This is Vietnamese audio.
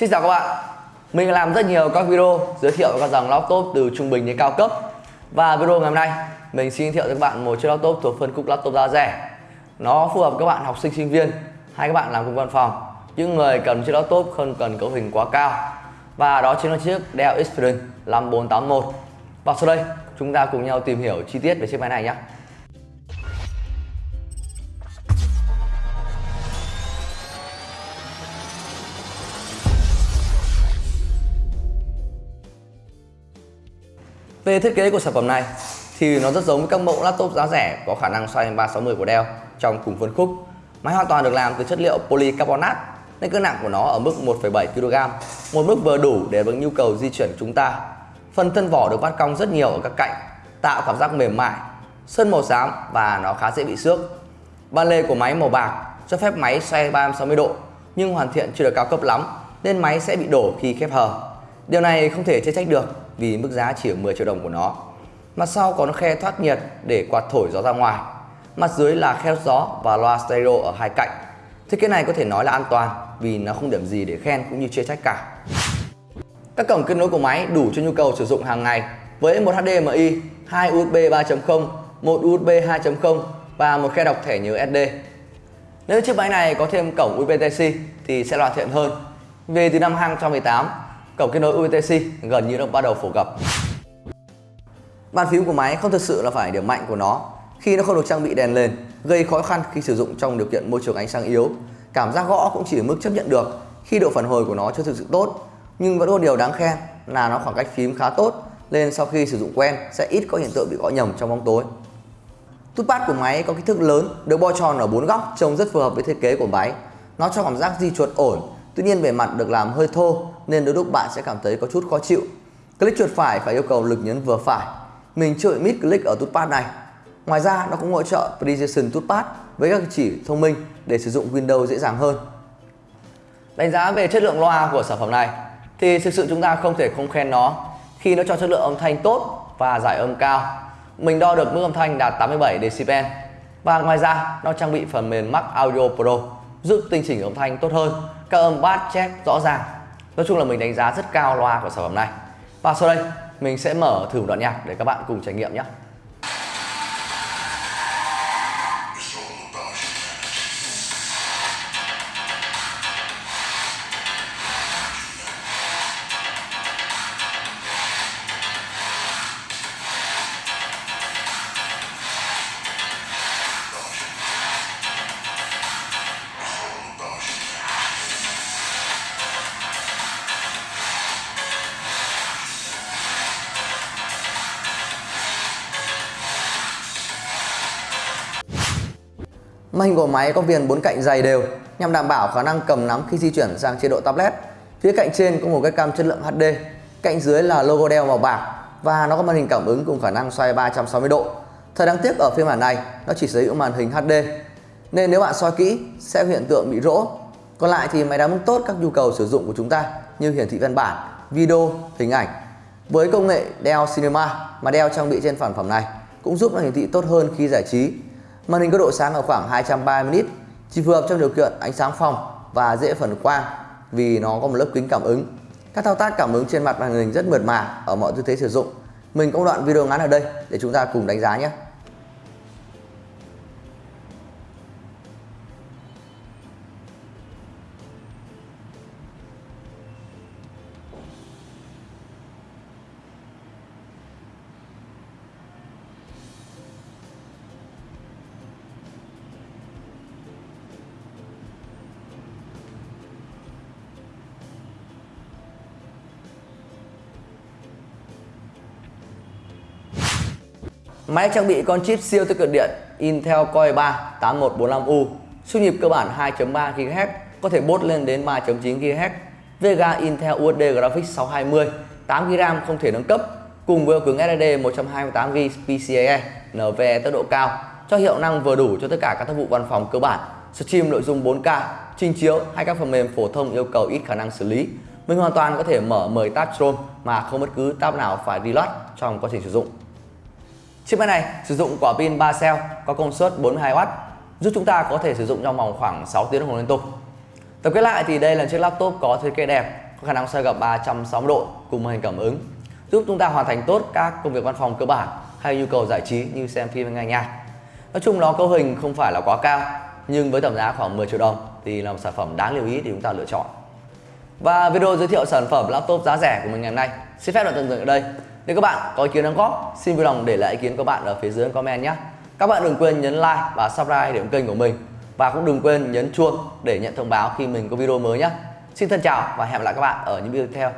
Xin chào các bạn. Mình làm rất nhiều các video giới thiệu các dòng laptop từ trung bình đến cao cấp. Và video ngày hôm nay, mình xin giới thiệu cho các bạn một chiếc laptop thuộc phân khúc laptop giá rẻ. Nó phù hợp các bạn học sinh sinh viên hay các bạn làm công văn phòng. Những người cần chiếc laptop không cần cấu hình quá cao. Và đó chính là chiếc Dell Experience 5481 Và sau đây, chúng ta cùng nhau tìm hiểu chi tiết về chiếc máy này nhé. Về thiết kế của sản phẩm này thì nó rất giống với các mẫu laptop giá rẻ có khả năng xoay 360 của Dell trong cùng phân khúc. Máy hoàn toàn được làm từ chất liệu polycarbonate nên cân nặng của nó ở mức 1,7 kg, một mức vừa đủ để với nhu cầu di chuyển chúng ta. Phần thân vỏ được vắt cong rất nhiều ở các cạnh, tạo cảm giác mềm mại, sơn màu xám và nó khá dễ bị xước. Ban lề của máy màu bạc cho phép máy xoay 360 độ nhưng hoàn thiện chưa được cao cấp lắm nên máy sẽ bị đổ khi khép hờ. Điều này không thể chê trách được vì mức giá chỉ ở 10 triệu đồng của nó. Mặt sau có khe thoát nhiệt để quạt thổi gió ra ngoài. Mặt dưới là khe gió và loa stereo ở hai cạnh. Thiết kế này có thể nói là an toàn vì nó không điểm gì để khen cũng như chê trách cả. Các cổng kết nối của máy đủ cho nhu cầu sử dụng hàng ngày với một HDMI, hai USB 3.0, một USB 2.0 và một khe đọc thẻ nhớ SD. Nếu chiếc máy này có thêm cổng USB Type-C thì sẽ hoàn thiện hơn. Về từ năm 2018, cổng kết nối UTC gần như đã bắt đầu phổ cập. Bàn phím của máy không thực sự là phải điểm mạnh của nó khi nó không được trang bị đèn lên, gây khó khăn khi sử dụng trong điều kiện môi trường ánh sáng yếu. Cảm giác gõ cũng chỉ ở mức chấp nhận được khi độ phản hồi của nó chưa thực sự tốt, nhưng vẫn có điều đáng khen là nó khoảng cách phím khá tốt nên sau khi sử dụng quen sẽ ít có hiện tượng bị gõ nhầm trong bóng tối. Touchpad của máy có kích thước lớn, được bo tròn ở bốn góc trông rất phù hợp với thiết kế của máy. Nó cho cảm giác di chuột ổn, tuy nhiên bề mặt được làm hơi thô nên đôi lúc bạn sẽ cảm thấy có chút khó chịu. Click chuột phải phải yêu cầu lực nhấn vừa phải. Mình chưa mid click ở touchpad này. Ngoài ra nó cũng hỗ trợ Precision Touchpad với các chỉ thông minh để sử dụng Windows dễ dàng hơn. Đánh giá về chất lượng loa của sản phẩm này thì thực sự chúng ta không thể không khen nó khi nó cho chất lượng âm thanh tốt và giải âm cao. Mình đo được mức âm thanh đạt 87 decibel và ngoài ra nó trang bị phần mềm Mac Audio Pro giúp tinh chỉnh âm thanh tốt hơn, các âm bass check rõ ràng Nói chung là mình đánh giá rất cao loa của sản phẩm này. Và sau đây, mình sẽ mở thử một đoạn nhạc để các bạn cùng trải nghiệm nhé. Màn hình của máy có viền bốn cạnh dày đều nhằm đảm bảo khả năng cầm nắm khi di chuyển sang chế độ tablet. Phía cạnh trên có một cái cam chất lượng HD, cạnh dưới là logo Dell màu bạc và nó có màn hình cảm ứng cùng khả năng xoay 360 độ. Thật đáng tiếc ở phiên bản này nó chỉ sở hữu màn hình HD nên nếu bạn soi kỹ sẽ có hiện tượng bị rỗ. Còn lại thì máy đáp ứng tốt các nhu cầu sử dụng của chúng ta như hiển thị văn bản, video, hình ảnh. Với công nghệ Dell Cinema mà Dell trang bị trên sản phẩm này cũng giúp nó hiển thị tốt hơn khi giải trí Màn hình có độ sáng ở khoảng 230 nit, chỉ phù hợp trong điều kiện ánh sáng phòng và dễ phần quang vì nó có một lớp kính cảm ứng. Các thao tác cảm ứng trên mặt màn hình rất mượt mà ở mọi tư thế sử dụng. Mình có đoạn video ngắn ở đây để chúng ta cùng đánh giá nhé. Máy trang bị con chip siêu tiết kiệm điện Intel Core 3 8145U, siêu nhịp cơ bản 2.3 GHz có thể bốt lên đến 3.9 GHz. Vega Intel USD Graphics 620 8 GB RAM không thể nâng cấp cùng với cứng SSD 128GB PCIe NVMe tốc độ cao cho hiệu năng vừa đủ cho tất cả các tác vụ văn phòng cơ bản stream nội dung 4K, trình chiếu hay các phần mềm phổ thông yêu cầu ít khả năng xử lý. Mình hoàn toàn có thể mở 10 tab Chrome mà không bất cứ tab nào phải reload trong quá trình sử dụng. Chiếc máy này sử dụng quả pin 3 cell có công suất 42W giúp chúng ta có thể sử dụng trong vòng khoảng 6 tiếng đồng hồ liên tục. Tổng kết lại thì đây là chiếc laptop có thiết kế đẹp, có khả năng xoay gập 360 độ cùng màn hình cảm ứng, giúp chúng ta hoàn thành tốt các công việc văn phòng cơ bản hay nhu cầu giải trí như xem phim nghe nhạc. Nói chung nó cấu hình không phải là quá cao, nhưng với tầm giá khoảng 10 triệu đồng thì là một sản phẩm đáng lưu ý để chúng ta lựa chọn. Và video giới thiệu sản phẩm laptop giá rẻ của mình ngày hôm nay xin phép được dừng ở đây. Nếu các bạn có ý kiến đóng góp, xin vui lòng để lại ý kiến của bạn ở phía dưới comment nhé. Các bạn đừng quên nhấn like và subscribe để ủng kênh của mình và cũng đừng quên nhấn chuông để nhận thông báo khi mình có video mới nhé. Xin thân chào và hẹn gặp lại các bạn ở những video tiếp theo.